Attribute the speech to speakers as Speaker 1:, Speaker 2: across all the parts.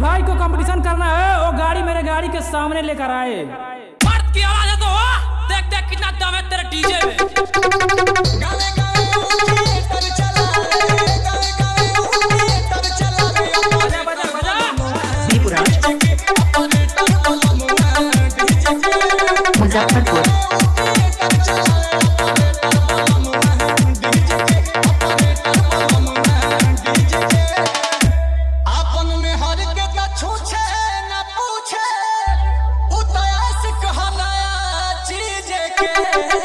Speaker 1: भाई को कंपटीशन करना है वो गाड़ी मेरे गाड़ी के सामने लेकर आए।
Speaker 2: मर्द की आवाज़ है तो हो देख देख कितना दम है तेरे डीजे में।
Speaker 3: I'm not
Speaker 4: Muzaffarpur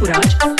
Speaker 4: Raj.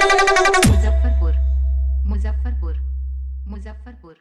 Speaker 4: Muzaffarpur Muzaffarpur Muzaffarpur